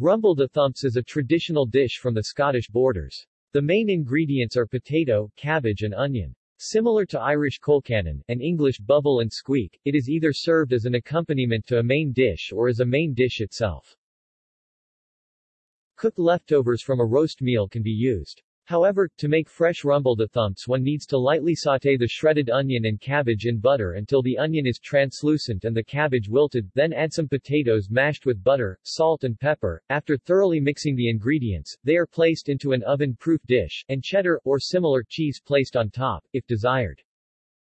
Rumble-de-thumps is a traditional dish from the Scottish borders. The main ingredients are potato, cabbage and onion. Similar to Irish colcannon, and English bubble and squeak, it is either served as an accompaniment to a main dish or as a main dish itself. Cooked leftovers from a roast meal can be used. However, to make fresh rumble-de-thumps one needs to lightly sauté the shredded onion and cabbage in butter until the onion is translucent and the cabbage wilted, then add some potatoes mashed with butter, salt and pepper. After thoroughly mixing the ingredients, they are placed into an oven-proof dish, and cheddar, or similar cheese placed on top, if desired.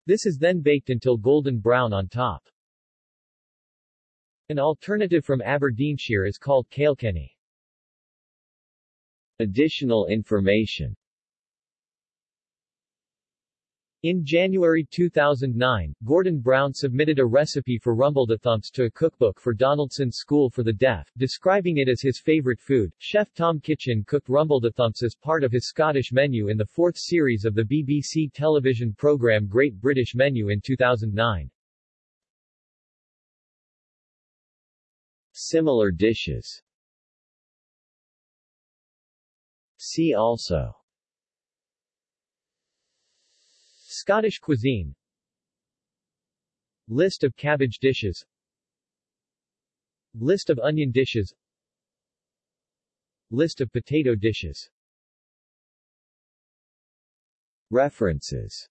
This is then baked until golden brown on top. An alternative from Aberdeenshire is called Kailkenny. Additional information in January 2009, Gordon Brown submitted a recipe for rumble-de-thumps to a cookbook for Donaldson's School for the Deaf, describing it as his favorite food. Chef Tom Kitchin cooked rumble-de-thumps as part of his Scottish menu in the fourth series of the BBC television programme Great British Menu in 2009. Similar dishes See also. Scottish cuisine. List of cabbage dishes. List of onion dishes. List of potato dishes. References